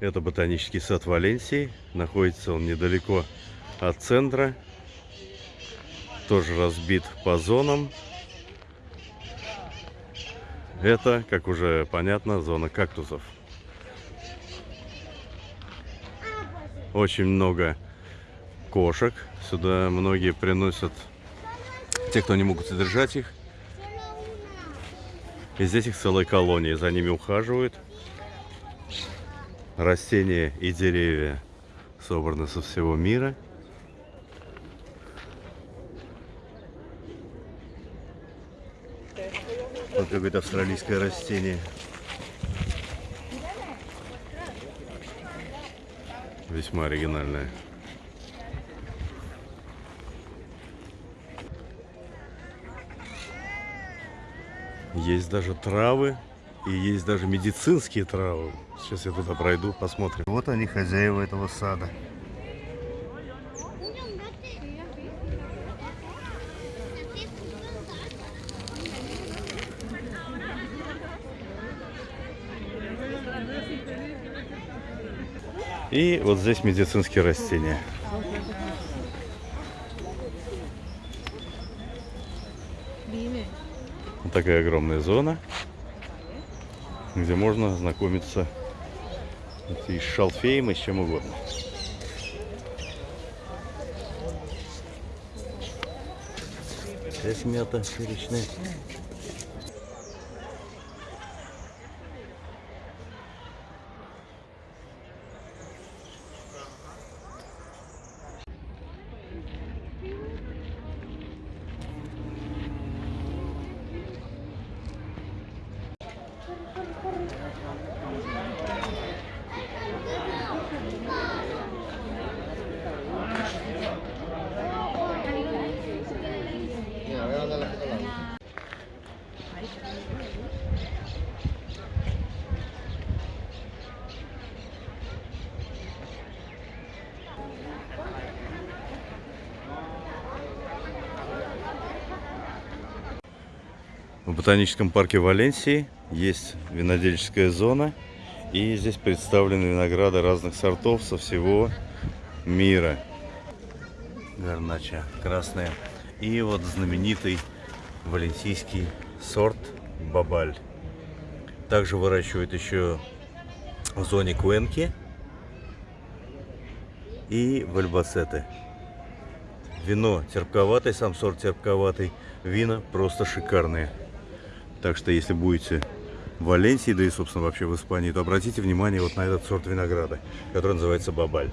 Это ботанический сад Валенсии. Находится он недалеко от центра. Тоже разбит по зонам. Это, как уже понятно, зона кактусов. Очень много кошек. Сюда многие приносят те, кто не могут содержать их. И здесь их целая колония. За ними ухаживают. Растения и деревья собраны со всего мира. Вот какое-то австралийское растение. Весьма оригинальное. Есть даже травы и есть даже медицинские травы. Сейчас я туда пройду, посмотрим. Вот они, хозяева этого сада. И вот здесь медицинские растения. Вот такая огромная зона, где можно знакомиться и с шалфеем, и с чем угодно. Здесь мята перечная. Thank you. В ботаническом парке Валенсии есть винодельческая зона. И здесь представлены винограды разных сортов со всего мира. Гарнача красная. И вот знаменитый валенсийский сорт Бабаль. Также выращивают еще в зоне Куэнки и в Альбацеты. Вино терпковатое, сам сорт терпковатый. Вина просто шикарные. Так что, если будете в Валенсии, да и, собственно, вообще в Испании, то обратите внимание вот на этот сорт винограда, который называется Бабаль.